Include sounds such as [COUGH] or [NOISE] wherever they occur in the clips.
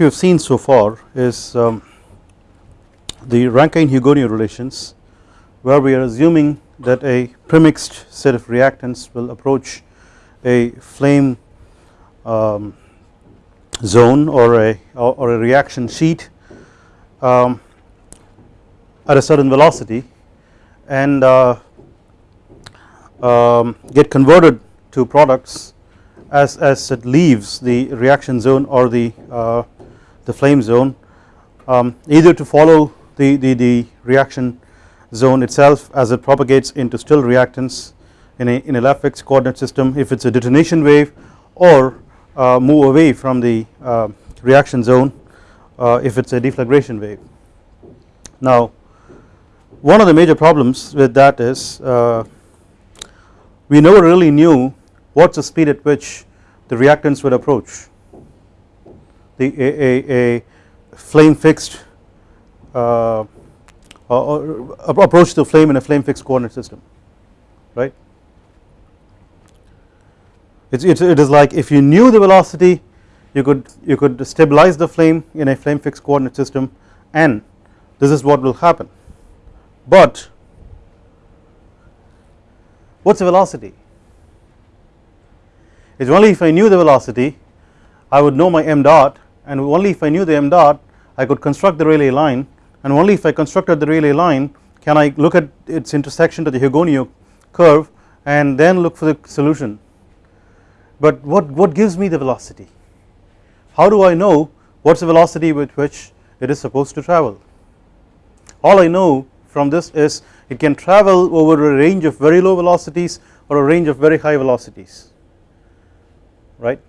we have seen so far is um, the Rankine-Hugoniot relations where we are assuming that a premixed set of reactants will approach a flame um, zone or a or a reaction sheet um, at a certain velocity and uh, um, get converted to products as, as it leaves the reaction zone or the uh, the flame zone um, either to follow the, the, the reaction zone itself as it propagates into still reactants in a, in a left fixed coordinate system if it is a detonation wave or uh, move away from the uh, reaction zone uh, if it is a deflagration wave. Now one of the major problems with that is uh, we never really knew what is the speed at which the reactants would approach the a, a, a flame fixed uh, or approach the flame in a flame fixed coordinate system right? It's, it's it is like if you knew the velocity you could you could stabilize the flame in a flame fixed coordinate system and this is what will happen. But what is the velocity? It is only if I knew the velocity I would know my m dot and only if I knew the m dot I could construct the Rayleigh line. And only if I constructed the Rayleigh line can I look at its intersection to the Hugoniot curve and then look for the solution. But what, what gives me the velocity? How do I know what is the velocity with which it is supposed to travel? All I know from this is it can travel over a range of very low velocities or a range of very high velocities. Right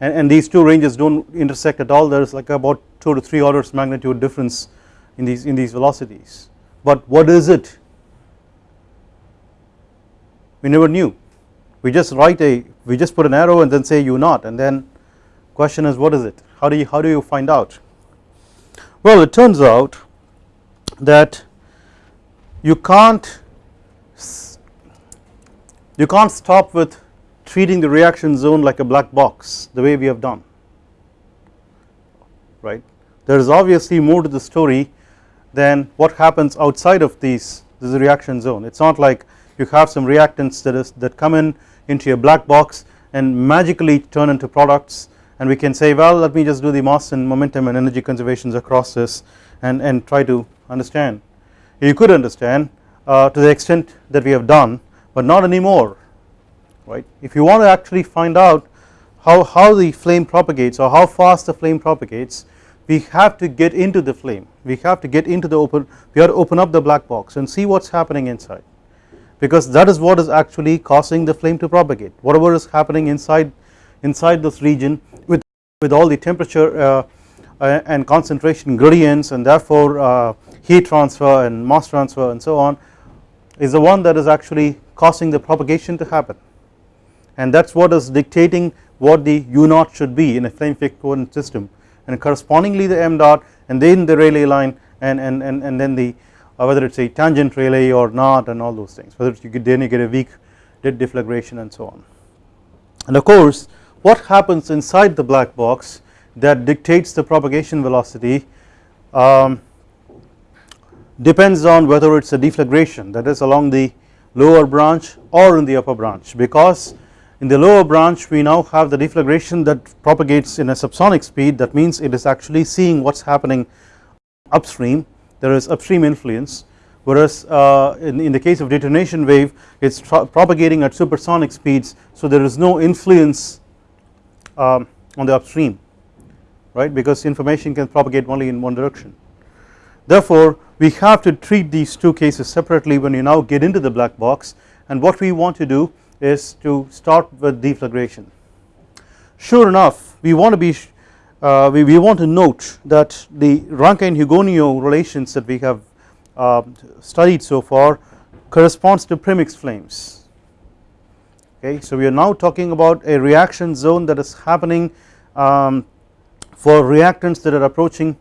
and, and these two ranges do not intersect at all. There is like about 2 to 3 orders magnitude difference in these in these velocities. But what is it? We never knew. We just write a we just put an arrow and then say u naught and then question is what is it? How do you how do you find out? Well it turns out that you can't you can't stop with treating the reaction zone like a black box the way we have done. Right? There is obviously more to the story than what happens outside of these this reaction zone. It is not like you have some reactants that is that come in into a black box and magically turn into products. And we can say well let me just do the mass and momentum and energy conservations across this and, and try to understand. You could understand uh, to the extent that we have done but not anymore right. If you want to actually find out how, how the flame propagates or how fast the flame propagates we have to get into the flame. We have to get into the open we have to open up the black box and see what is happening inside. Because that is what is actually causing the flame to propagate. Whatever is happening inside inside this region with with all the temperature uh, uh, and concentration gradients and therefore uh, heat transfer and mass transfer and so on is the one that is actually causing the propagation to happen and that is what is dictating what the u naught should be in a flame fixed coordinate system and correspondingly the m dot and then the Rayleigh line and, and, and, and then the uh, whether it is a tangent Rayleigh or not and all those things whether you get then you get a weak deflagration and so on. And of course what happens inside the black box that dictates the propagation velocity um, depends on whether it is a deflagration that is along the lower branch or in the upper branch because in the lower branch we now have the deflagration that propagates in a subsonic speed. That means it is actually seeing what is happening upstream. There is upstream influence. Whereas uh, in, in, the case of detonation wave it is propagating at supersonic speeds. So there is no influence um, on the upstream right? Because information can propagate only in one direction. Therefore we have to treat these two cases separately when you now get into the black box. And what we want to do is to start with deflagration. Sure enough we want to be uh, we, we want to note that the Rankine-Hugoniot relations that we have uh, studied so far corresponds to premix flames okay so we are now talking about a reaction zone that is happening um, for reactants that are approaching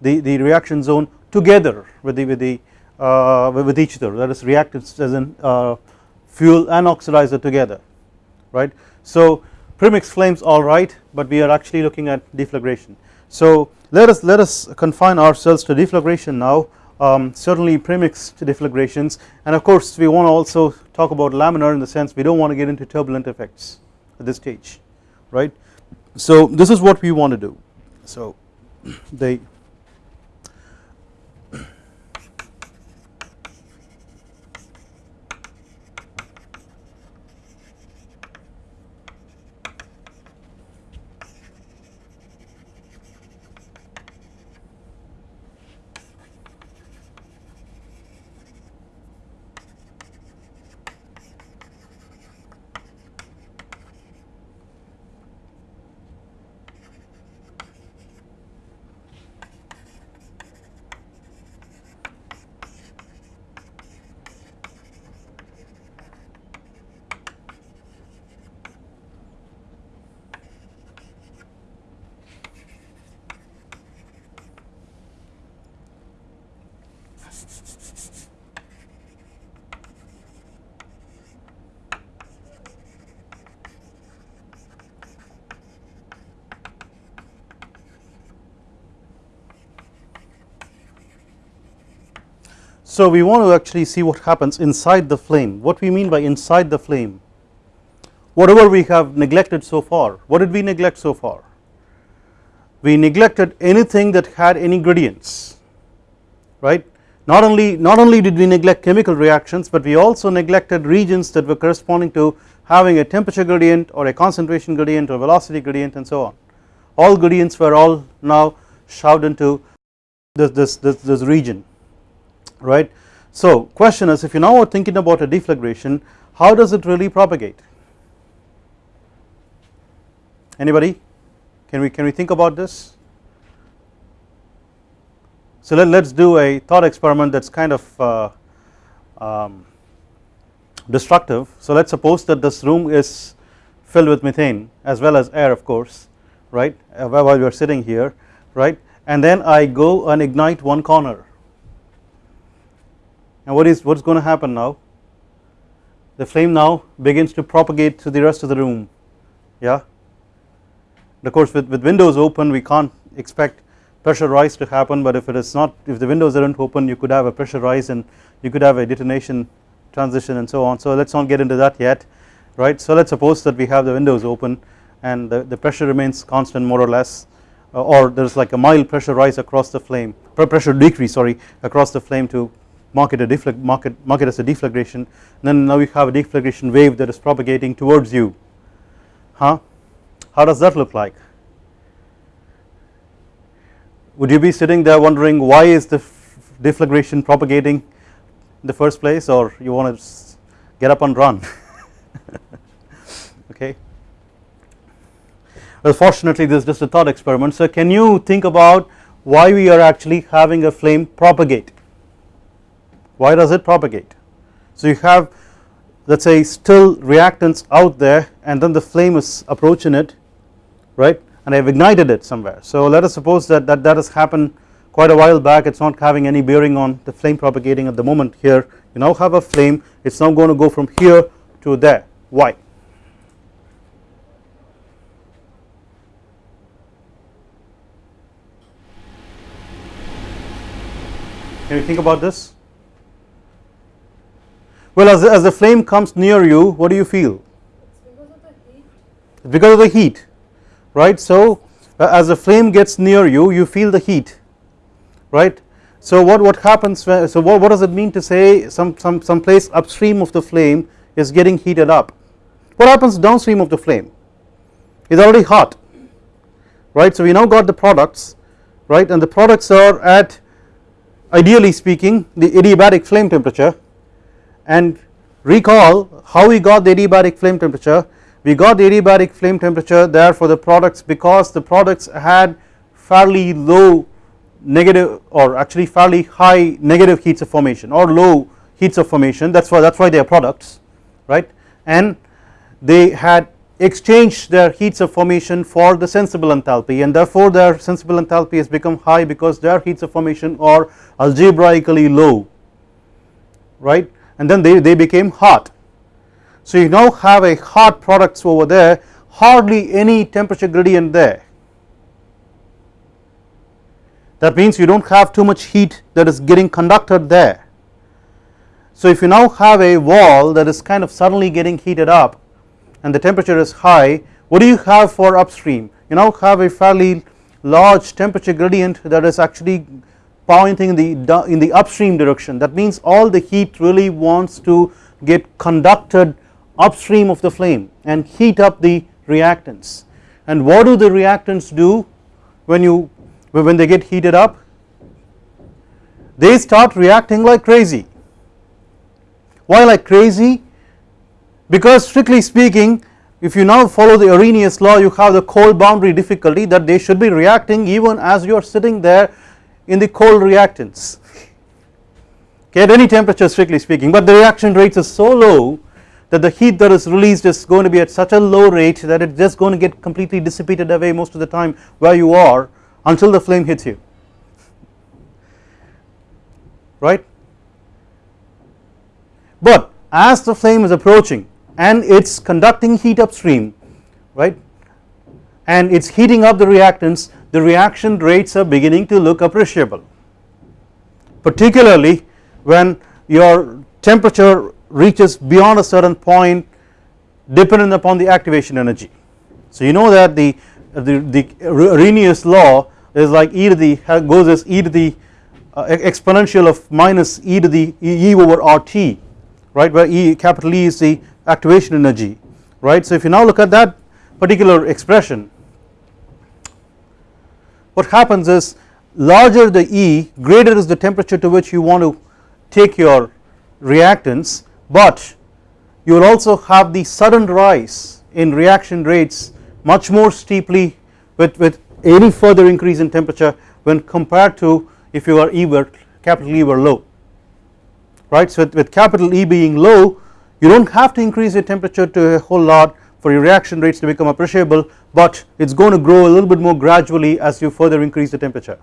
the, the reaction zone together with the with the uh, with each other that is reactants as in uh, fuel and oxidizer together right. So premix flames alright but we are actually looking at deflagration. So let us let us confine ourselves to deflagration now um, certainly premixed deflagrations and of course we want to also talk about laminar in the sense we do not want to get into turbulent effects at this stage right. So this is what we want to do so [CLEARS THROAT] they So we want to actually see what happens inside the flame. What we mean by inside the flame? Whatever we have neglected so far. What did we neglect so far? We neglected anything that had any gradients right? Not only not only did we neglect chemical reactions but we also neglected regions that were corresponding to having a temperature gradient or a concentration gradient or velocity gradient and so on. All gradients were all now shoved into this this this, this region right. So question is if you now are thinking about a deflagration how does it really propagate? Anybody? Can we can we think about this? So let us do a thought experiment that is kind of uh, um, destructive. So let us suppose that this room is filled with methane as well as air of course right? Uh, while we are sitting here right? And then I go and ignite one corner and what is what is going to happen now? The flame now begins to propagate to the rest of the room. Yeah? Of course with, with windows open we can't expect pressure rise to happen but if it is not if the windows aren't open you could have a pressure rise and you could have a detonation transition and so on. So let us not get into that yet right? So let us suppose that we have the windows open and the, the pressure remains constant more or less uh, or there is like a mild pressure rise across the flame pressure decrease sorry across the flame to mark it a deflag mark it, mark it as a deflagration then now you have a deflagration wave that is propagating towards you. Huh? How does that look like? Would you be sitting there wondering why is the deflagration propagating in the first place or you want to get up and run? [LAUGHS] Okay. Well fortunately this is just a thought experiment. So can you think about why we are actually having a flame propagate why does it propagate? So you have let us say still reactants out there and then the flame is approaching it right? And I have ignited it somewhere. So let us suppose that that, that has happened quite a while back. It is not having any bearing on the flame propagating at the moment here. You now have a flame. It is now going to go from here to there. Why? Can you think about this well as, as the flame comes near you what do you feel? Because of the heat. Right? So uh, as the flame gets near you you feel the heat. Right? So what what happens when, so what, what does it mean to say some some some place upstream of the flame is getting heated up? What happens downstream of the flame? Is already hot. Right? So we now got the products. Right? And the products are at ideally speaking the adiabatic flame temperature and recall how we got the adiabatic flame temperature. We got the adiabatic flame temperature there for the products because the products had fairly low negative or actually fairly high negative heats of formation or low heats of formation. That is why that is why they are products right? And they had exchanged their heats of formation for the sensible enthalpy and therefore their sensible enthalpy has become high because their heats of formation are algebraically low right and then they, they became hot. So you now have a hot products over there hardly any temperature gradient there that means you do not have too much heat that is getting conducted there. So if you now have a wall that is kind of suddenly getting heated up and the temperature is high what do you have for upstream you now have a fairly large temperature gradient that is actually pointing in the in the upstream direction. That means all the heat really wants to get conducted upstream of the flame and heat up the reactants. And what do the reactants do when you when they get heated up? They start reacting like crazy. Why like crazy? Because strictly speaking if you now follow the Arrhenius law you have the cold boundary difficulty that they should be reacting even as you are sitting there in the cold reactants. Okay at any temperature strictly speaking but the reaction rates is so low that the heat that is released is going to be at such a low rate that it's just going to get completely dissipated away most of the time where you are until the flame hits you. Right? But as the flame is approaching and it's conducting heat upstream right and it's heating up the reactants the reaction rates are beginning to look appreciable particularly when your temperature reaches beyond a certain point dependent upon the activation energy. So you know that the the, the Arrhenius law is like e to the goes as e to the uh, exponential of minus e to the e over RT right where E capital E is the activation energy right. So if you now look at that particular expression what happens is larger the E greater is the temperature to which you want to take your reactants but you will also have the sudden rise in reaction rates much more steeply with, with any further increase in temperature when compared to if you are E were capital E were low right. So with, with capital E being low you do not have to increase your temperature to a whole lot for your reaction rates to become appreciable but it is going to grow a little bit more gradually as you further increase the temperature.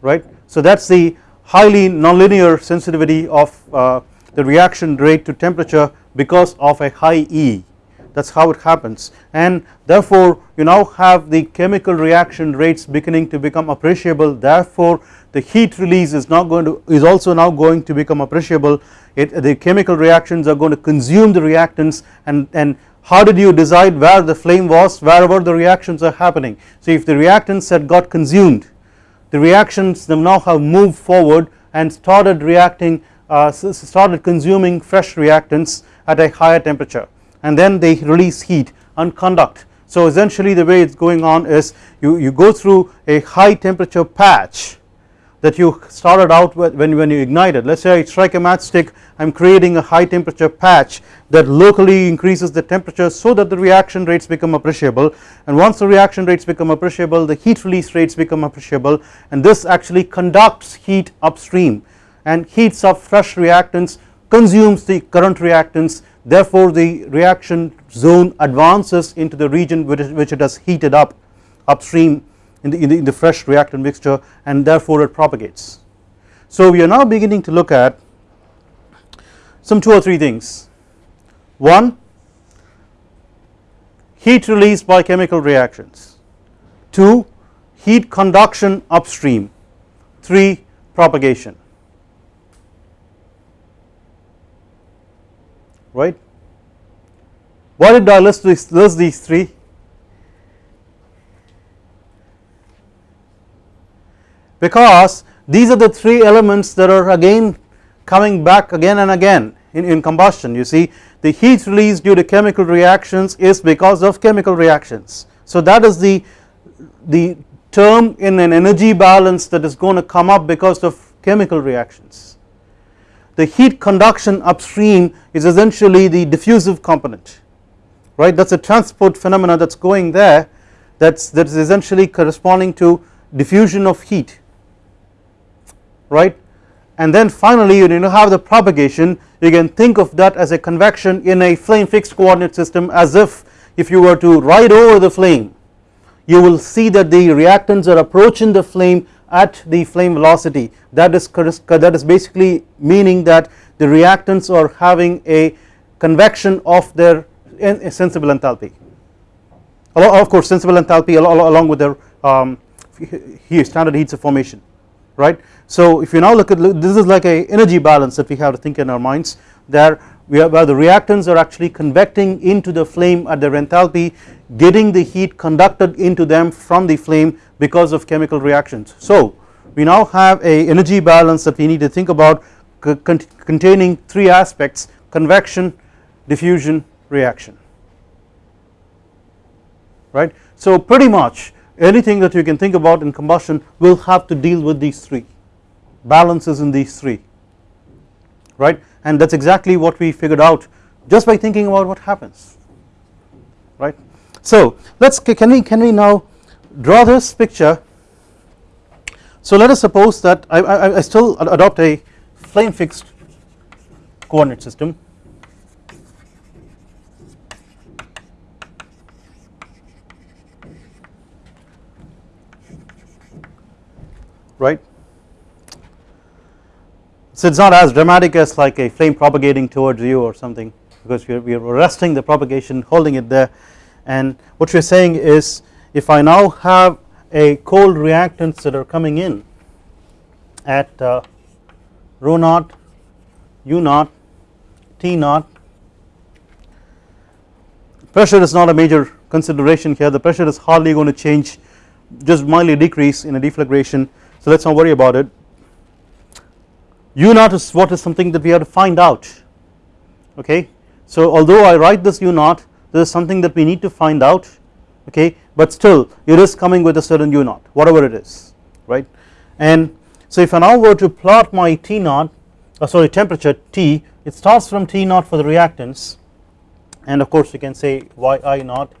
Right. So that is the highly nonlinear sensitivity of uh, the reaction rate to temperature because of a high E. That is how it happens. And therefore you now have the chemical reaction rates beginning to become appreciable. Therefore the heat release is not going to is also now going to become appreciable. It the chemical reactions are going to consume the reactants and and how did you decide where the flame was wherever the reactions are happening? So if the reactants had got consumed the reactions them now have moved forward and started reacting uh, started consuming fresh reactants at a higher temperature. And then they release heat and conduct so essentially the way it is going on is you, you go through a high temperature patch that you started out with when, when you ignited. Let us say I strike a matchstick I am creating a high temperature patch that locally increases the temperature so that the reaction rates become appreciable. And once the reaction rates become appreciable the heat release rates become appreciable. And this actually conducts heat upstream. And heats up fresh reactants consumes the current reactants. Therefore the reaction zone advances into the region which, which it has heated up upstream in the, in the, in the fresh reactant mixture and therefore it propagates. So we are now beginning to look at some two or three things one heat released by chemical reactions 2 heat conduction upstream 3 propagation right. Why did I list these, list these three? Because these are the three elements that are again coming back again and again in, in combustion. You see the heat released due to chemical reactions is because of chemical reactions. So that is the, the term in an energy balance that is going to come up because of chemical reactions. The heat conduction upstream is essentially the diffusive component right? That is a transport phenomena that is going there that is that is essentially corresponding to diffusion of heat right? And then finally you know, have the propagation. You can think of that as a convection in a flame fixed coordinate system as if if you were to ride over the flame you will see that the reactants are approaching the flame at the flame velocity. That is that is basically meaning that the reactants are having a convection of their sensible enthalpy. Of course sensible enthalpy along with their um, standard heats of formation right. So if you now look at this is like a energy balance that we have to think in our minds there where the reactants are actually convecting into the flame at their enthalpy getting the heat conducted into them from the flame because of chemical reactions. So we now have a energy balance that we need to think about containing three aspects convection, diffusion, reaction right. So pretty much anything that you can think about in combustion will have to deal with these three. Balances in these three. Right? And that is exactly what we figured out just by thinking about what happens. Right. So let us can we can we now draw this picture? So let us suppose that I, I, I still adopt a flame fixed coordinate system right. So it is not as dramatic as like a flame propagating towards you or something because we are, we are arresting the propagation holding it there. And what we are saying is if I now have a cold reactants that are coming in at uh, rho naught, u naught, t naught pressure is not a major consideration here. The pressure is hardly going to change just mildly decrease in a deflagration so let us not worry about it. U naught is what is something that we have to find out. Okay? So although I write this u naught this is something that we need to find out. Okay? But still it is coming with a certain u naught whatever it is. Right? And so if I now were to plot my T naught uh, sorry temperature T it starts from T naught for the reactants. And of course you can say yi naught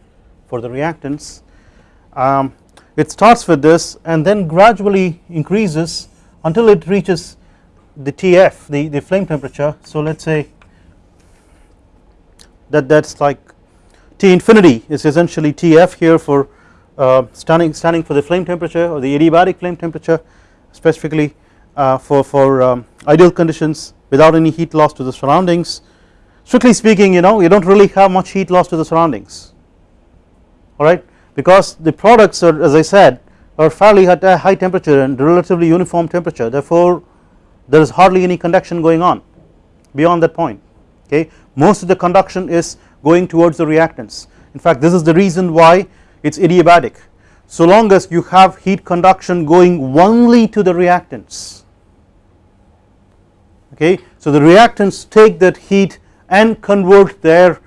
for the reactants. Um, it starts with this and then gradually increases until it reaches the TF the, the flame temperature. So let us say that that is like T infinity is essentially TF here for uh, standing standing for the flame temperature or the adiabatic flame temperature specifically uh, for, for um, ideal conditions without any heat loss to the surroundings. Strictly speaking you know you do not really have much heat loss to the surroundings. Alright because the products are as I said are fairly at a uh, high temperature and relatively uniform temperature. Therefore there is hardly any conduction going on beyond that point okay? Most of the conduction is going towards the reactants. In fact this is the reason why it is adiabatic. So long as you have heat conduction going only to the reactants okay? So the reactants take that heat and convert their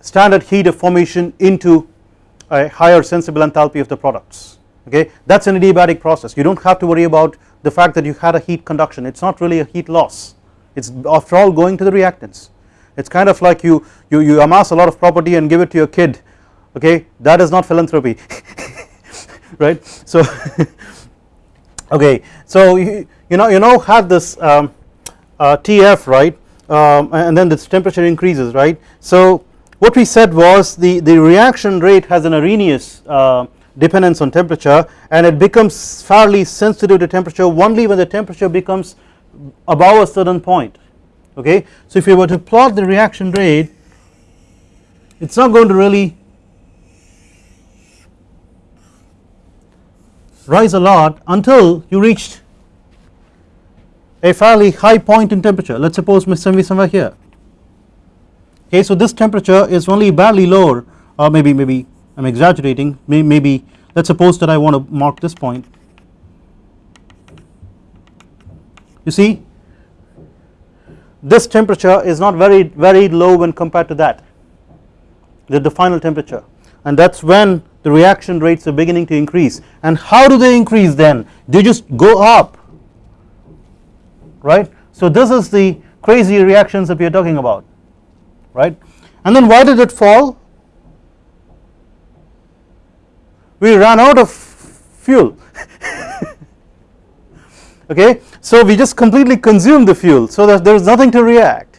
standard heat of formation into a higher sensible enthalpy of the products okay? That is an adiabatic process. You do not have to worry about the fact that you had a heat conduction. It is not really a heat loss. It is after all going to the reactants. It is kind of like you, you, you amass a lot of property and give it to your kid okay? That is not philanthropy [LAUGHS] right? So [LAUGHS] okay. So you, you know you know have this um, uh, TF right? Um, and then this temperature increases right? So what we said was the, the reaction rate has an Arrhenius uh, dependence on temperature and it becomes fairly sensitive to temperature only when the temperature becomes above a certain point okay. So if you were to plot the reaction rate it is not going to really rise a lot until you reached a fairly high point in temperature let us suppose maybe somewhere here okay so this temperature is only barely lower. Or maybe maybe I am exaggerating maybe let us suppose that I want to mark this point. You see this temperature is not very very low when compared to that. The, the final temperature. And that is when the reaction rates are beginning to increase. And how do they increase then? They just go up. Right? So this is the crazy reactions that we are talking about right? And then why did it fall? We ran out of fuel. [LAUGHS] Okay? So we just completely consumed the fuel so that there is nothing to react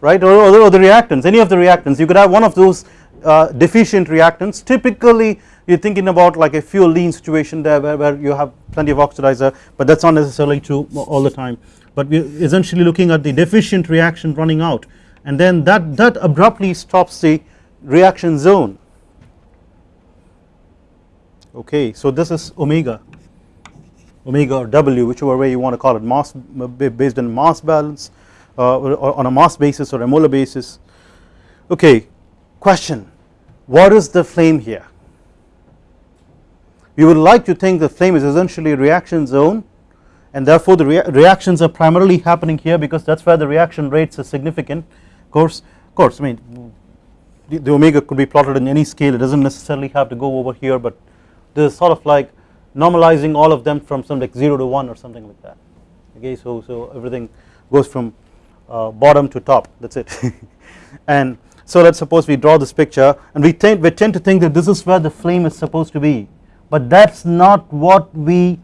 right? Or, or, the reactants any of the reactants. You could have one of those uh, deficient reactants. Typically you are thinking about like a fuel lean situation there where, where you have plenty of oxidizer but that is not necessarily true all the time. But we are essentially looking at the deficient reaction running out and then that, that abruptly stops the reaction zone. Okay so this is omega. Omega or w whichever way you want to call it mass based on mass balance uh, or on a mass basis or a molar basis. Okay question. What is the flame here? We would like to think the flame is essentially a reaction zone and therefore the rea reactions are primarily happening here because that is where the reaction rates are significant course course I mean the, the omega could be plotted in any scale. It does not necessarily have to go over here but this is sort of like normalizing all of them from some like 0 to 1 or something like that. Okay so so everything goes from uh, bottom to top. That is it. [LAUGHS] And so let us suppose we draw this picture and we tend we tend to think that this is where the flame is supposed to be. But that is not what we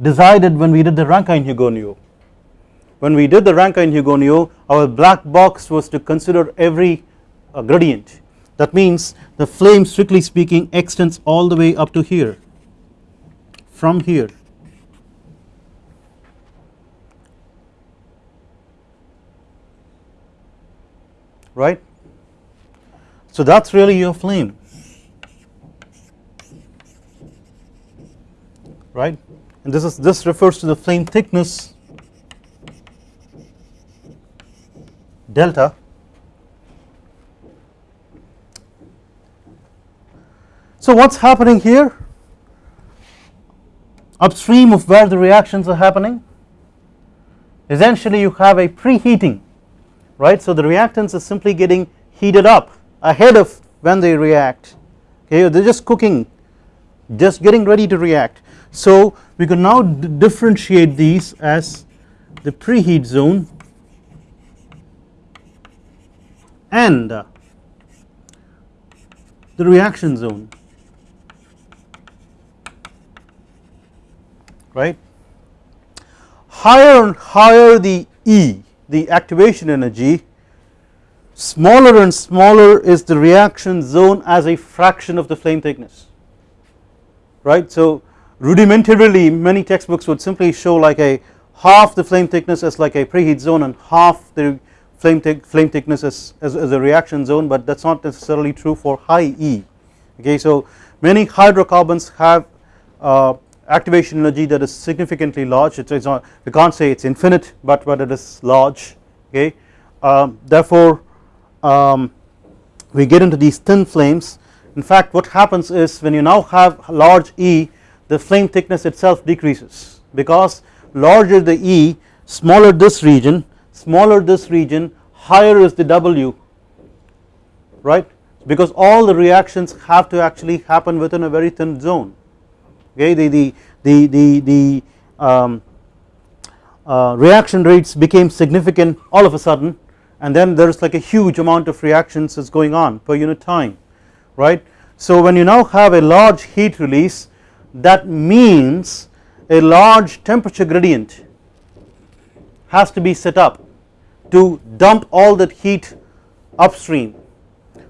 decided when we did the Rankine-Hugoniot when we did the Rankine-Hugoniot our black box was to consider every uh, gradient. That means the flame strictly speaking extends all the way up to here. From here. Right? So that is really your flame. Right? And this is this refers to the flame thickness delta. So what's happening here? Upstream of where the reactions are happening essentially you have a preheating right? So the reactants are simply getting heated up ahead of when they react. Okay they are just cooking just getting ready to react. So we can now differentiate these as the preheat zone and the reaction zone. Right? Higher and higher the E the activation energy smaller and smaller is the reaction zone as a fraction of the flame thickness. Right? So rudimentarily many textbooks would simply show like a half the flame thickness as like a preheat zone and half the flame, flame thickness as, as, as, a reaction zone but that is not necessarily true for high E. Okay so many hydrocarbons have uh, activation energy that is significantly large. It is not we can't say it is infinite but but it is large. Okay um, therefore um, we get into these thin flames. In fact what happens is when you now have large E the flame thickness itself decreases because larger the E smaller this region smaller this region higher is the W right? Because all the reactions have to actually happen within a very thin zone. Okay the the the the, the um, uh, reaction rates became significant all of a sudden and then there is like a huge amount of reactions is going on per unit time right? So when you now have a large heat release that means a large temperature gradient has to be set up to dump all that heat upstream.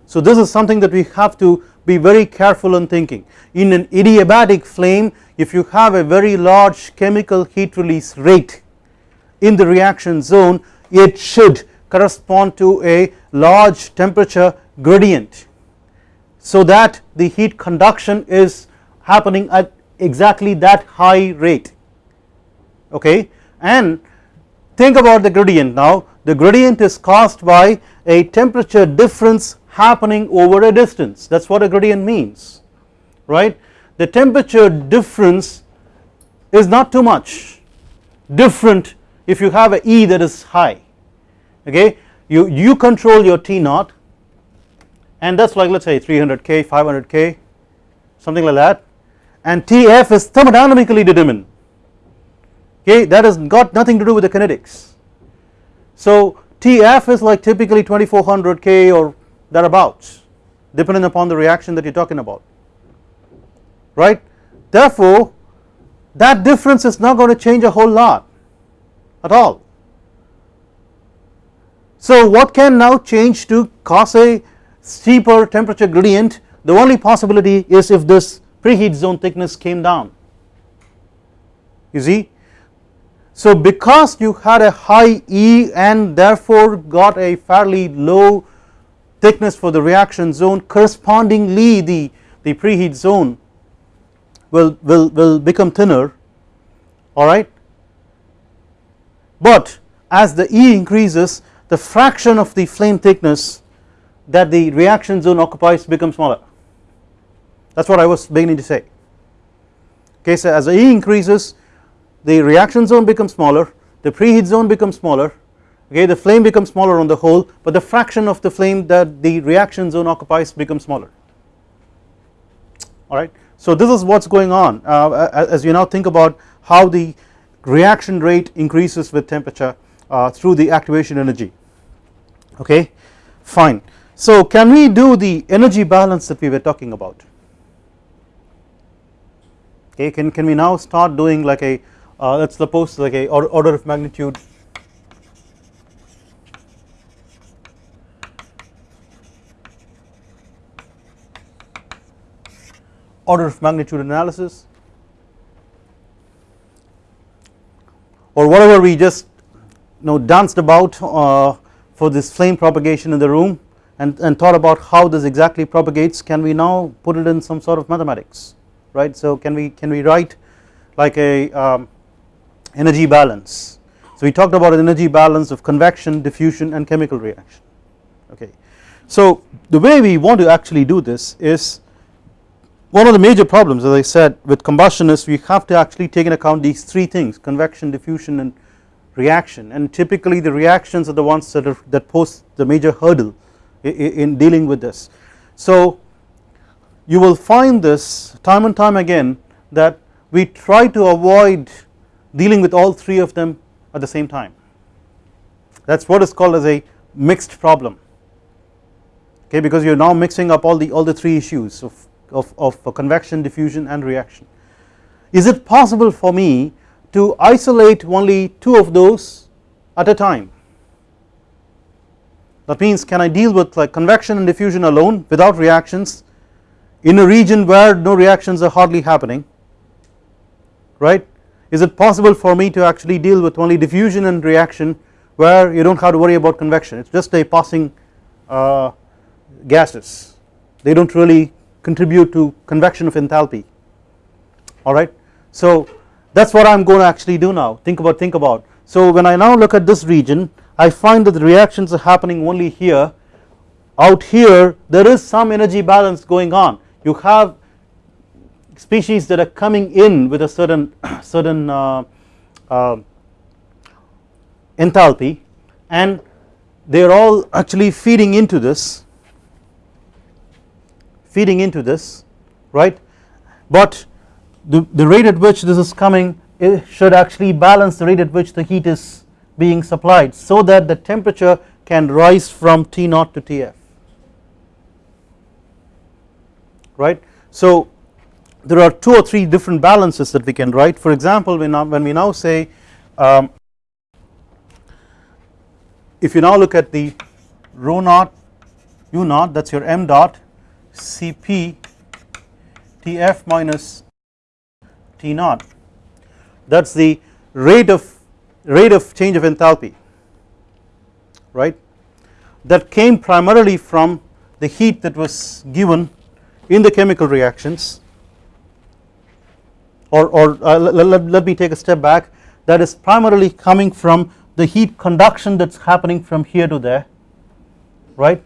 So this is something that we have to be very careful in thinking. In an adiabatic flame if you have a very large chemical heat release rate in the reaction zone it should correspond to a large temperature gradient. So that the heat conduction is happening at exactly that high rate. Okay? And think about the gradient now the gradient is caused by a temperature difference happening over a distance. That is what a gradient means right? The temperature difference is not too much different if you have a E that is high okay? You, you control your T naught and that is like let us say 300k 500k something like that and Tf is thermodynamically determined okay? That has got nothing to do with the kinetics so Tf is like typically 2400k or thereabouts depending upon the reaction that you are talking about. Right? Therefore that difference is not going to change a whole lot at all. So what can now change to cause a steeper temperature gradient? The only possibility is if this preheat zone thickness came down. You see so because you had a high E and therefore got a fairly low thickness for the reaction zone correspondingly the, the preheat zone will, will, will become thinner alright but as the E increases the fraction of the flame thickness that the reaction zone occupies becomes smaller. That is what I was beginning to say. Okay so as the E increases the reaction zone becomes smaller the preheat zone becomes smaller okay the flame becomes smaller on the whole but the fraction of the flame that the reaction zone occupies becomes smaller. Alright. So this is what is going on. Uh, as you now think about how the reaction rate increases with temperature uh, through the activation energy. Okay? Fine. So can we do the energy balance that we were talking about? Okay? Can, can we now start doing like a uh, let us suppose like a order of magnitude. Order of magnitude analysis. Or whatever we just you know danced about uh, for this flame propagation in the room and, and thought about how this exactly propagates can we now put it in some sort of mathematics right? So can we can we write like a um, energy balance. So we talked about an energy balance of convection diffusion and chemical reaction. Okay. So the way we want to actually do this is one of the major problems as I said with combustion is we have to actually take into account these three things convection diffusion and reaction. And typically the reactions are the ones that are that pose the major hurdle in dealing with this. So you will find this time and time again that we try to avoid dealing with all three of them at the same time. That is what is called as a mixed problem. Okay because you are now mixing up all the all the three issues of of, of convection diffusion and reaction. Is it possible for me to isolate only two of those at a time? That means can I deal with like convection and diffusion alone without reactions in a region where no reactions are hardly happening? Right is it possible for me to actually deal with only diffusion and reaction where you do not have to worry about convection? It is just a passing uh, gases. They do not really contribute to convection of enthalpy. Alright. So that is what I am going to actually do now. Think about think about. So when I now look at this region I find that the reactions are happening only here. Out here there is some energy balance going on. You have species that are coming in with a certain [CLEARS THROAT] certain uh, uh, enthalpy. And they are all actually feeding into this feeding into this right? But the, the rate at which this is coming should actually balance the rate at which the heat is being supplied so that the temperature can rise from T naught to Tf right. So there are two or three different balances that we can write. For example when, when we now say um, if you now look at the rho naught u naught that is your m dot Cp Tf minus T naught. That is the rate of rate of change of enthalpy right? That came primarily from the heat that was given in the chemical reactions or, or uh, let, let, me take a step back. That is primarily coming from the heat conduction that is happening from here to there right?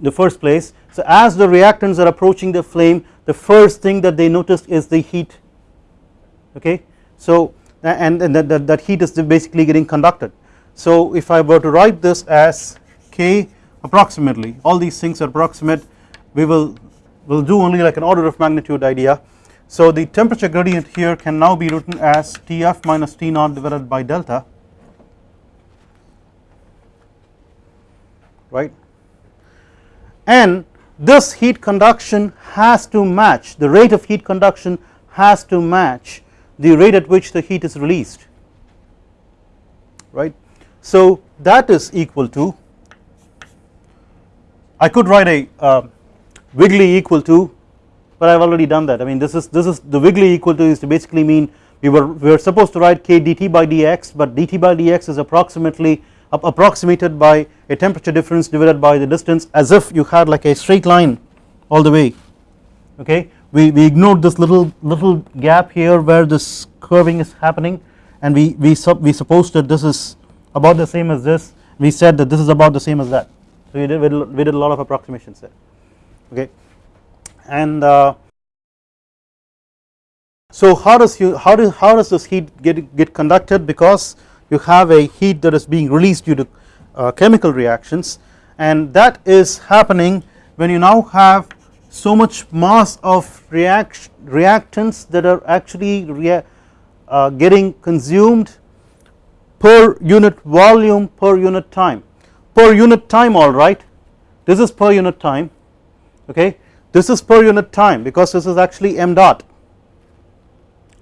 The first place. So as the reactants are approaching the flame the first thing that they notice is the heat okay? So and, and that, that, that heat is basically getting conducted. So if I were to write this as K approximately all these things are approximate we will will do only like an order of magnitude idea so the temperature gradient here can now be written as Tf minus T naught divided by delta right and this heat conduction has to match the rate of heat conduction has to match the rate at which the heat is released right. So that is equal to I could write a uh, wiggly equal to but I have already done that. I mean this is this is the wiggly equal to is to basically mean we were we were supposed to write k dt by dx but dt by dx is approximately approximated by a temperature difference divided by the distance as if you had like a straight line all the way. Okay? We, we ignored this little little gap here where this curving is happening and we we, sub, we supposed that this is about the same as this. We said that this is about the same as that. So we did, we did a lot of approximations there. Okay and uh, so how does you how does how does this heat get get conducted? Because you have a heat that is being released due to uh, chemical reactions. And that is happening when you now have so much mass of react reactants that are actually rea uh, getting consumed per unit volume per unit time. Per unit time alright this is per unit time okay this is per unit time because this is actually m dot.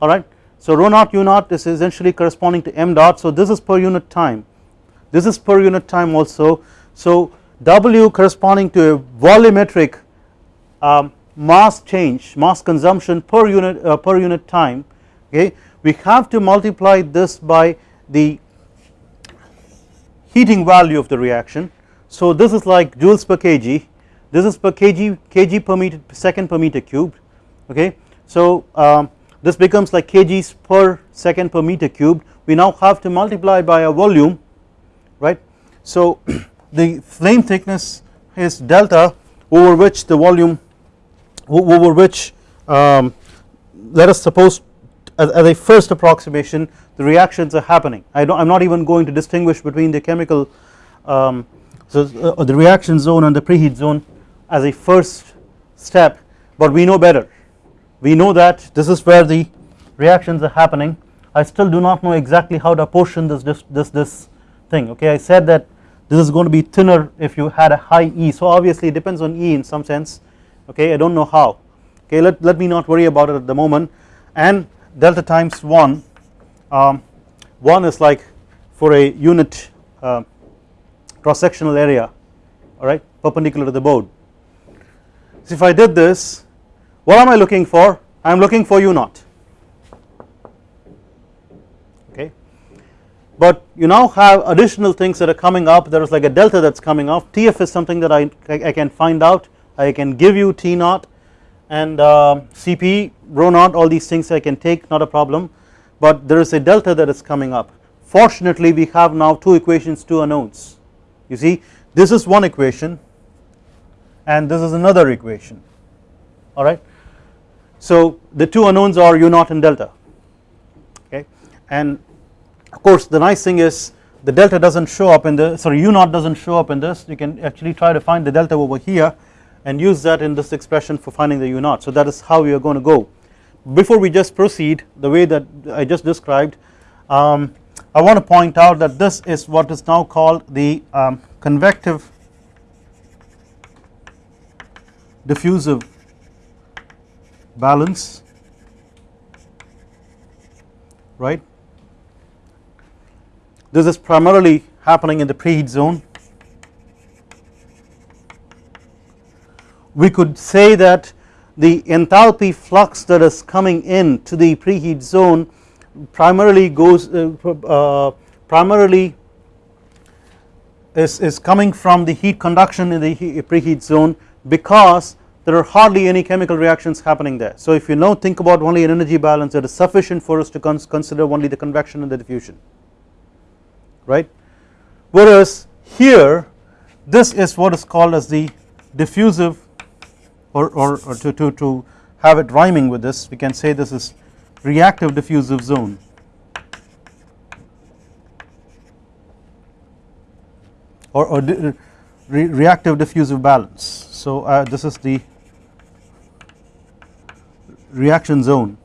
Alright so rho naught u naught is essentially corresponding to m dot. So this is per unit time. This is per unit time also. So W corresponding to a volumetric um, mass change mass consumption per unit uh, per unit time. Okay. We have to multiply this by the heating value of the reaction. So this is like joules per kg this is per kg kg per meter second per meter cubed okay? So um, this becomes like kgs per second per meter cubed. We now have to multiply by a volume right? So [CLEARS THROAT] the flame thickness is delta over which the volume over which um, let us suppose as, a first approximation the reactions are happening. I I'm not even going to distinguish between the chemical um, so uh, the reaction zone and the preheat zone as a first step but we know better. We know that this is where the reactions are happening. I still do not know exactly how to apportion this this this, this thing okay? I said that this is going to be thinner if you had a high E so obviously it depends on E in some sense okay? I do not know how okay? Let, let me not worry about it at the moment. And delta times 1 um, 1 is like for a unit uh, cross sectional area alright perpendicular to the board so if I did this what am I looking for? I am looking for u naught. Okay. But you now have additional things that are coming up. There is like a delta that is coming up. TF is something that I, I can find out. I can give you T naught. And uh, CP rho naught all these things I can take not a problem. But there is a delta that is coming up. Fortunately we have now two equations two unknowns. You see this is one equation and this is another equation. Alright so the two unknowns are u naught and delta. Okay? And of course the nice thing is the delta does not show up in the sorry u naught does not show up in this. You can actually try to find the delta over here and use that in this expression for finding the u naught. So that is how we are going to go. Before we just proceed the way that I just described um, I want to point out that this is what is now called the um, convective diffusive balance right this is primarily happening in the preheat zone. We could say that the enthalpy flux that is coming in to the preheat zone primarily goes uh, uh, primarily is, is coming from the heat conduction in the preheat zone because there are hardly any chemical reactions happening there. So if you now think about only an energy balance it is sufficient for us to consider only the convection and the diffusion. Right? Whereas here this is what is called as the diffusive or, or, or to, to, to have it rhyming with this we can say this is reactive diffusive zone. Or, or re reactive diffusive balance so uh, this is the reaction zone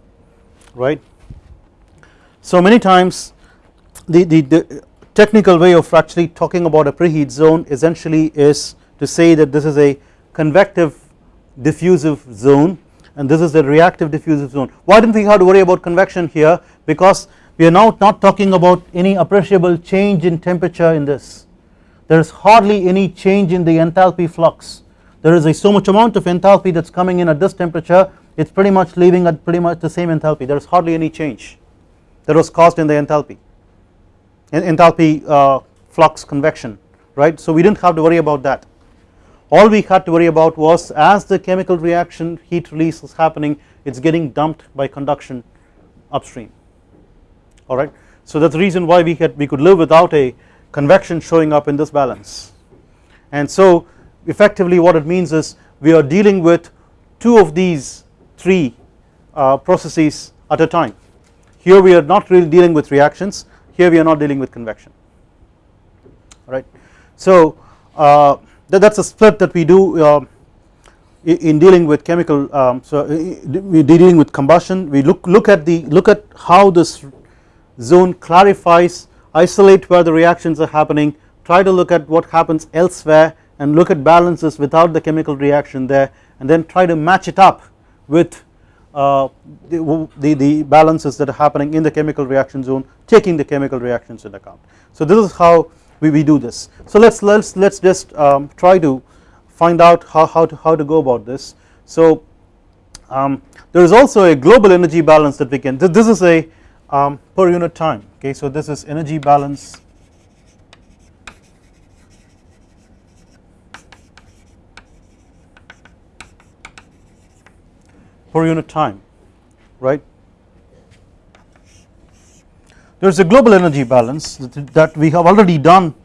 right? So many times the, the, the technical way of actually talking about a preheat zone essentially is to say that this is a convective diffusive zone and this is a reactive diffusive zone. Why did not we have to worry about convection here? Because we are now not talking about any appreciable change in temperature in this. There is hardly any change in the enthalpy flux there is a so much amount of enthalpy that is coming in at this temperature it is pretty much leaving at pretty much the same enthalpy. There is hardly any change that was caused in the enthalpy enthalpy uh, flux convection right? So we did not have to worry about that. All we had to worry about was as the chemical reaction heat release is happening it is getting dumped by conduction upstream. Alright. So that is the reason why we had we could live without a convection showing up in this balance. And so effectively what it means is we are dealing with two of these three uh, processes at a time. Here we are not really dealing with reactions. Here we are not dealing with convection. Right. So uh, that is a split that we do uh, in dealing with chemical um, so we are dealing with combustion. We look look at the look at how this zone clarifies isolate where the reactions are happening try to look at what happens elsewhere and look at balances without the chemical reaction there and then try to match it up with uh, the, the, the balances that are happening in the chemical reaction zone taking the chemical reactions into account. So this is how we, we do this. So let's let's let's just um, try to find out how, how to how to go about this. So um, there is also a global energy balance that we can this, this is a um, per unit time okay so this is energy balance per unit time right? There is a global energy balance that we have already done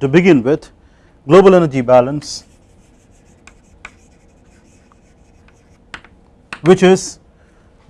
to begin with. Global energy balance which is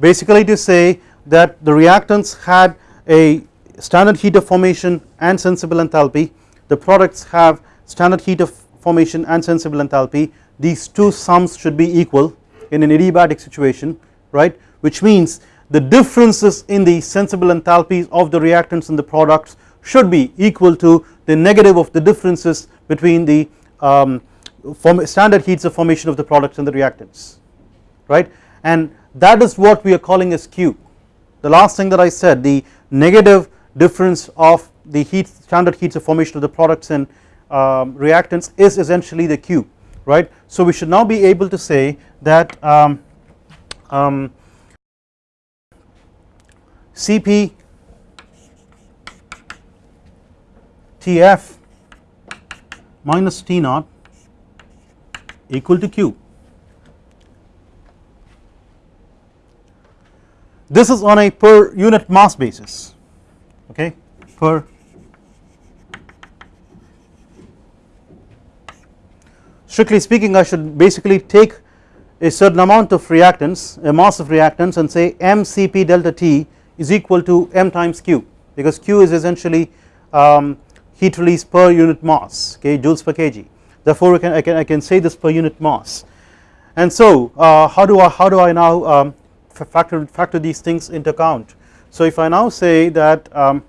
basically to say that the reactants had a standard heat of formation and sensible enthalpy. The products have standard heat of formation and sensible enthalpy. These two sums should be equal in an adiabatic situation right? Which means the differences in the sensible enthalpies of the reactants and the products should be equal to the negative of the differences between the um, standard heats of formation of the products and the reactants right? And that is what we are calling as Q. The last thing that I said the negative difference of the heat standard heats of formation of the products and um, reactants is essentially the Q right. So we should now be able to say that um, um, Cp Tf minus T naught equal to Q. This is on a per unit mass basis okay per strictly speaking I should basically take a certain amount of reactants a mass of reactants and say mCp delta T is equal to m times q because q is essentially um, heat release per unit mass okay joules per kg. Therefore can, I, can, I can say this per unit mass. And so uh, how do I how do I now um, factor factor these things into account? So if I now say that um,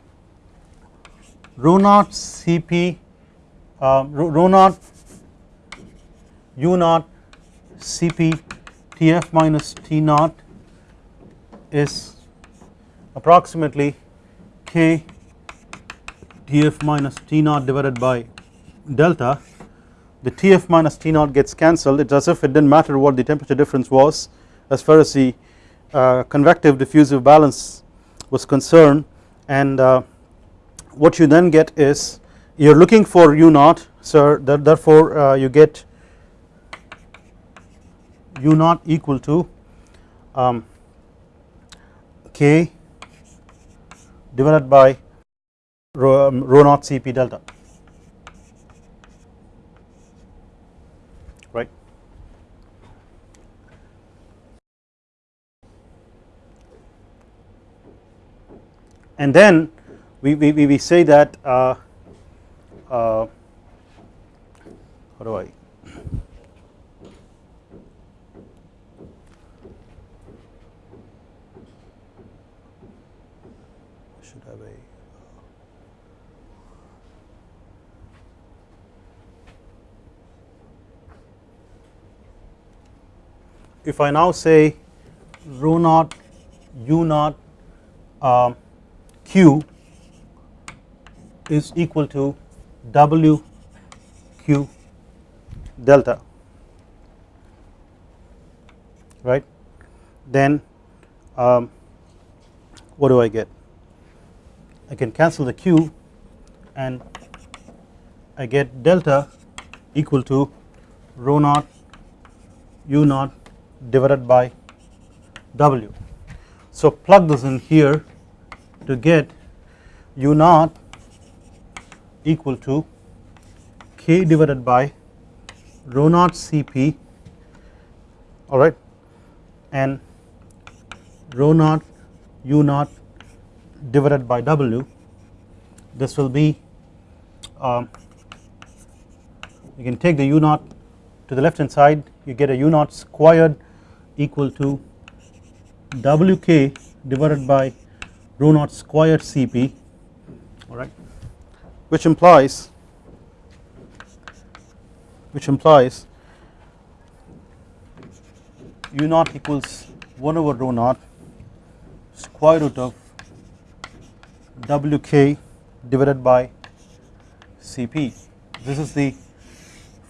rho naught Cp uh, rho naught u naught Cp Tf minus T naught is approximately K Tf minus T naught divided by delta. The Tf minus T naught gets cancelled. It is as if it did not matter what the temperature difference was as far as the uh, convective diffusive balance was concerned. And uh, what you then get is you are looking for u naught so therefore uh, you get u naught equal to um, k divided by rho, um, rho naught Cp delta right. And then we, we, we say that uh, uh, how do I if I now say rho naught u naught uh, q is equal to w q delta right? Then um, what do I get? I can cancel the q and I get delta equal to rho naught u naught divided by w. So plug this in here to get u naught equal to k divided by rho naught Cp alright and rho naught u naught divided by w this will be um, you can take the u naught to the left hand side you get a u naught squared equal to wk divided by rho naught squared Cp alright which implies which implies u naught equals 1 over rho naught square root of wk divided by Cp. This is the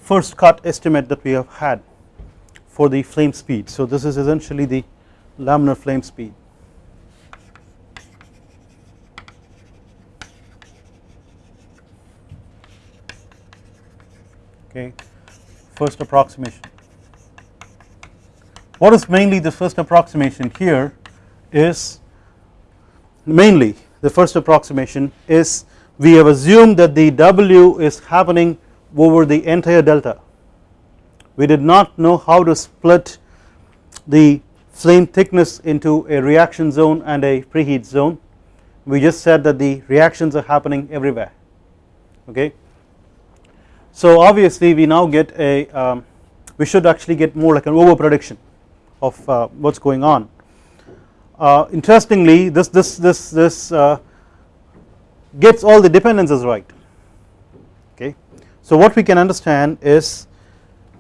first cut estimate that we have had for the flame speed. So this is essentially the laminar flame speed. Okay, first approximation. What is mainly the first approximation here is mainly the first approximation is we have assumed that the W is happening over the entire delta. We did not know how to split the flame thickness into a reaction zone and a preheat zone. We just said that the reactions are happening everywhere okay. So obviously we now get a um, we should actually get more like an over prediction of uh, what is going on. Uh, interestingly this this this this uh, gets all the dependencies right okay. So what we can understand is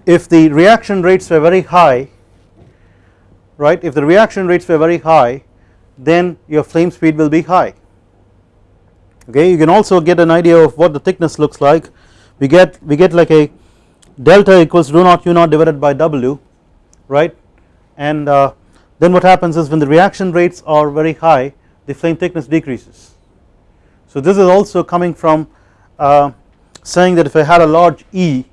if the reaction rates were very high right if the reaction rates were very high then your flame speed will be high. Okay you can also get an idea of what the thickness looks like. We get we get like a delta equals rho naught u naught divided by w right? And uh, then what happens is when the reaction rates are very high the flame thickness decreases. So this is also coming from uh, saying that if I had a large E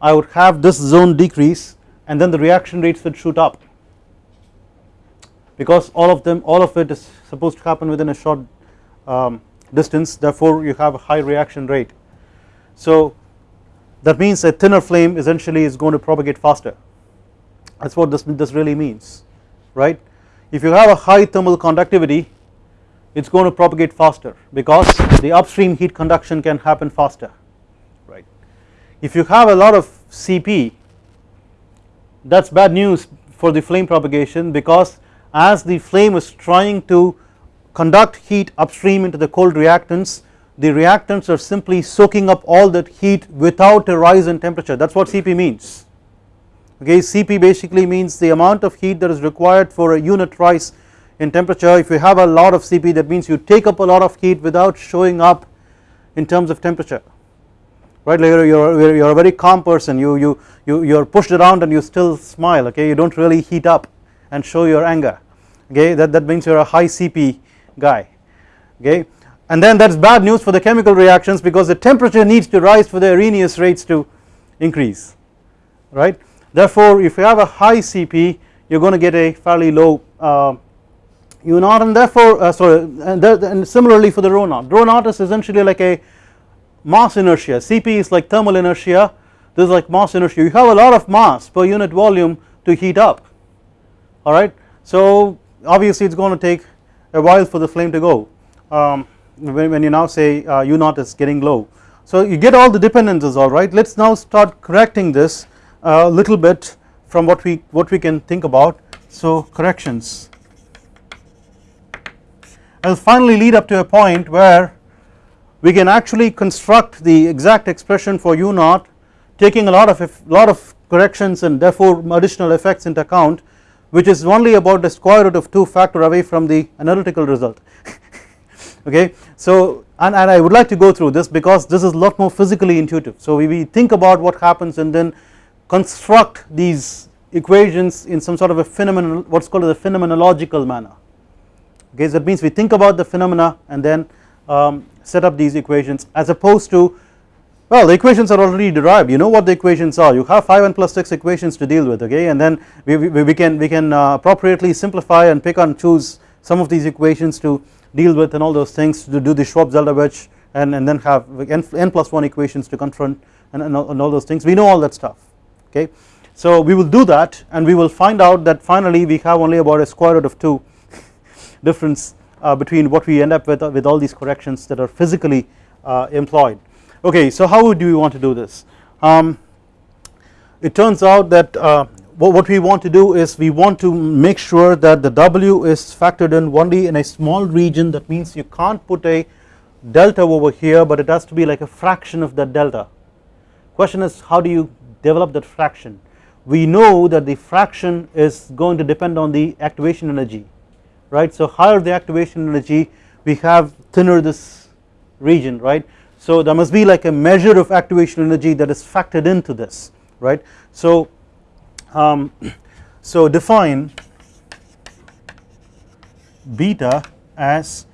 I would have this zone decrease and then the reaction rates would shoot up because all of them all of it is supposed to happen within a short um, distance therefore you have a high reaction rate. So that means a thinner flame essentially is going to propagate faster that is what this, this really means right. If you have a high thermal conductivity it is going to propagate faster because the upstream heat conduction can happen faster. If you have a lot of Cp that is bad news for the flame propagation because as the flame is trying to conduct heat upstream into the cold reactants the reactants are simply soaking up all that heat without a rise in temperature. That is what Cp means. Okay Cp basically means the amount of heat that is required for a unit rise in temperature. If you have a lot of Cp that means you take up a lot of heat without showing up in terms of temperature right? Like you're, you're a very calm person. You, you, you, you're pushed around and you still smile okay? You don't really heat up and show your anger okay? That, that means you're a high Cp guy okay? And then that's bad news for the chemical reactions because the temperature needs to rise for the Arrhenius rates to increase right? Therefore if you have a high Cp you're going to get a fairly low uh, u naught and therefore uh, sorry and, and, similarly for the rho naught rho naught is essentially like a mass inertia. Cp is like thermal inertia. This is like mass inertia. You have a lot of mass per unit volume to heat up. Alright so obviously it is going to take a while for the flame to go. Um, when, when, you now say uh, u naught is getting low. So you get all the dependencies alright let us now start correcting this a uh, little bit from what we what we can think about. So corrections. I will finally lead up to a point where we can actually construct the exact expression for u naught taking a lot of lot of corrections and therefore additional effects into account which is only about the square root of 2 factor away from the analytical result. [LAUGHS] Okay. So and, and I would like to go through this because this is a lot more physically intuitive. So we, we think about what happens and then construct these equations in some sort of a phenomenal what's called a phenomenological manner. Okay? So that means we think about the phenomena and then um, set up these equations as opposed to Well the equations are already derived. You know what the equations are. You have 5n plus 6 equations to deal with okay? And then we, we, we can we can uh, appropriately simplify and pick and choose some of these equations to deal with and all those things to do the Shvab-Zeldovich and, and then have n, n plus 1 equations to confront and, and, and all those things. We know all that stuff okay. So we will do that and we will find out that finally we have only about a square root of 2 [LAUGHS] difference between what we end up with uh, with all these corrections that are physically uh, employed. Okay so how do we want to do this? Um, it turns out that uh, what we want to do is we want to make sure that the W is factored in only in a small region that means you can't put a delta over here but it has to be like a fraction of that delta. Question is how do you develop that fraction? We know that the fraction is going to depend on the activation energy right. So higher the activation energy we have thinner this region right. So there must be like a measure of activation energy that is factored into this right. So, um, [CLEARS THROAT] so define beta as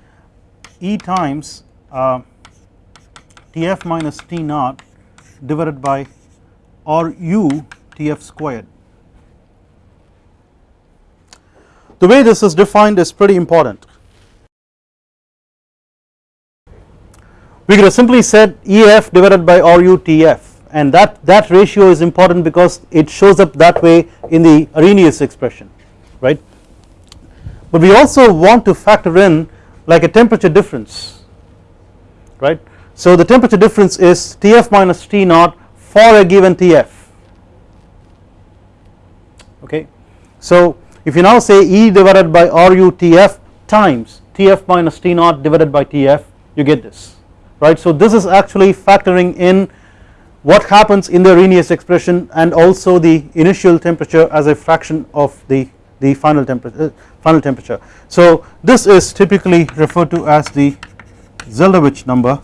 E times uh, Tf minus T naught divided by RU Tf squared. The way this is defined is pretty important. We could have simply said EF divided by RUTF and that, that ratio is important because it shows up that way in the Arrhenius expression right. But we also want to factor in like a temperature difference right. So the temperature difference is Tf minus T naught for a given Tf okay. So if you now say E divided by RUTF times Tf minus T naught divided by Tf you get this right. So this is actually factoring in what happens in the Arrhenius expression and also the initial temperature as a fraction of the, the final, temperature, uh, final temperature. So this is typically referred to as the Zeldovich number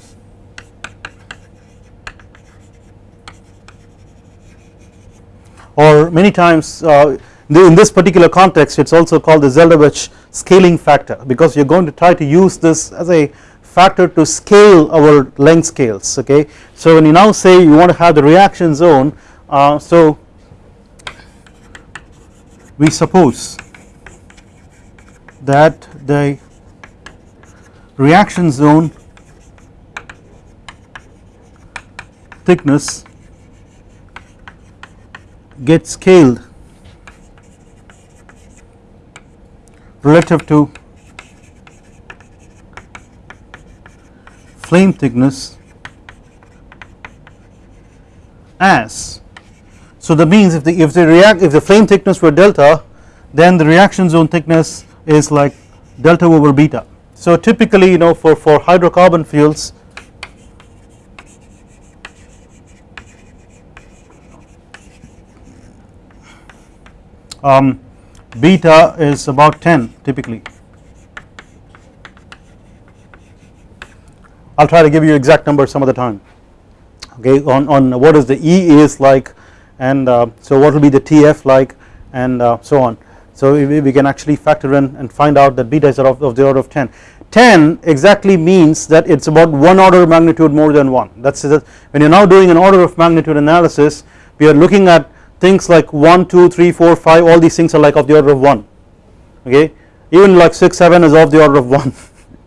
or many times uh, in this particular context it is also called the Zeldovich scaling factor because you are going to try to use this as a factor to scale our length scales okay. So when you now say you want to have the reaction zone uh, so we suppose that the reaction zone thickness gets scaled relative to flame thickness as. So that means if the if the react if the flame thickness were delta then the reaction zone thickness is like delta over beta. So typically you know for for hydrocarbon fuels um, beta is about 10 typically. I will try to give you exact numbers some of the time okay on, on what is the E is like and uh, so what will be the TF like and uh, so on. So we, we, can actually factor in and find out that beta is of, of the order of 10. 10 exactly means that it is about 1 order of magnitude more than 1 that is when you are now doing an order of magnitude analysis we are looking at things like 1 2 3 4 5 all these things are like of the order of 1 okay? Even like 6 7 is of the order of 1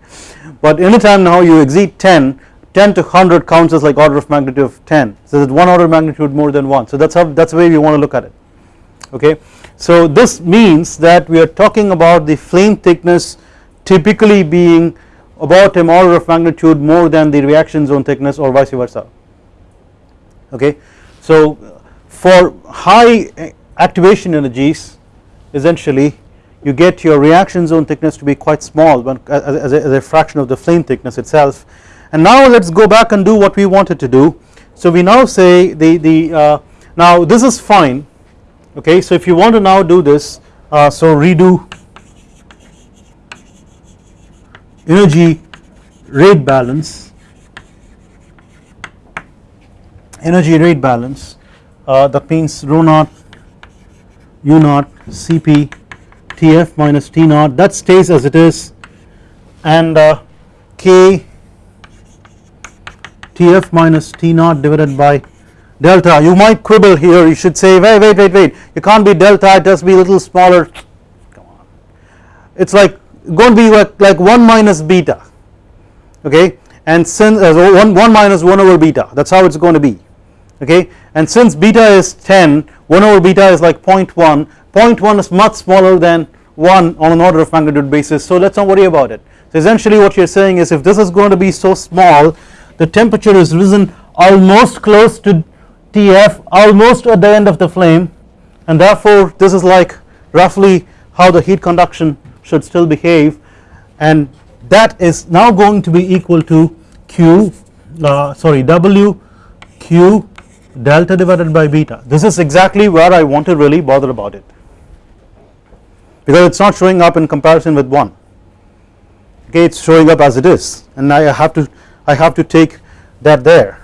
[LAUGHS] but anytime now you exceed 10 10 to 100 counts as like order of magnitude of 10 so that 1 order of magnitude more than 1 so that's how that's the way we want to look at it okay? So this means that we are talking about the flame thickness typically being about an order of magnitude more than the reaction zone thickness or vice versa okay? So for high activation energies essentially you get your reaction zone thickness to be quite small a, as, a, fraction of the flame thickness itself. And now let us go back and do what we wanted to do. So we now say the, the uh, now this is fine. Okay so if you want to now do this uh, so redo energy rate balance energy rate balance uh, that means rho naught u naught Cp Tf minus T naught that stays as it is. And uh, K Tf minus T naught divided by delta. You might quibble here. You should say wait wait wait wait. It can't be delta. It has to be a little smaller. Come on. It's like going to be like, like 1 minus beta. Okay? And since uh, 1, 1 minus 1 over beta. That is how it is going to be okay? And since beta is 10 1 over beta is like 0.1 0.1 is much smaller than 1 on an order of magnitude basis. So let us not worry about it. So essentially what you are saying is if this is going to be so small the temperature is risen almost close to Tf almost at the end of the flame and therefore this is like roughly how the heat conduction should still behave. And that is now going to be equal to Q uh, sorry W Q delta divided by beta. This is exactly where I want to really bother about it. Because it is not showing up in comparison with 1 okay it is showing up as it is. And I have to I have to take that there.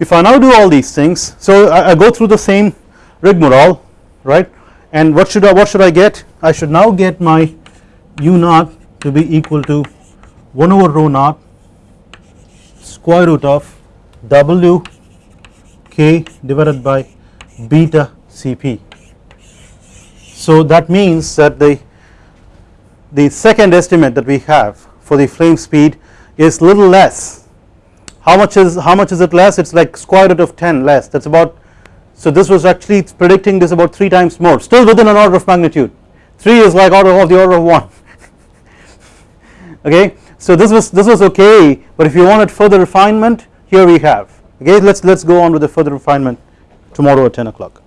If I now do all these things so I, I go through the same rigmarole right? And what should I what should I get? I should now get my u naught to be equal to 1 over rho naught square root of w k divided by beta cp. So that means that the the second estimate that we have for the flame speed is little less. How much is how much is it less? It is like square root of 10 less. That is about so this was actually predicting this about 3 times more. Still within an order of magnitude. 3 is like order of the order of 1 [LAUGHS] okay? So this was this was okay but if you wanted further refinement here we have okay let's let's go on with the further refinement tomorrow at 10 o'clock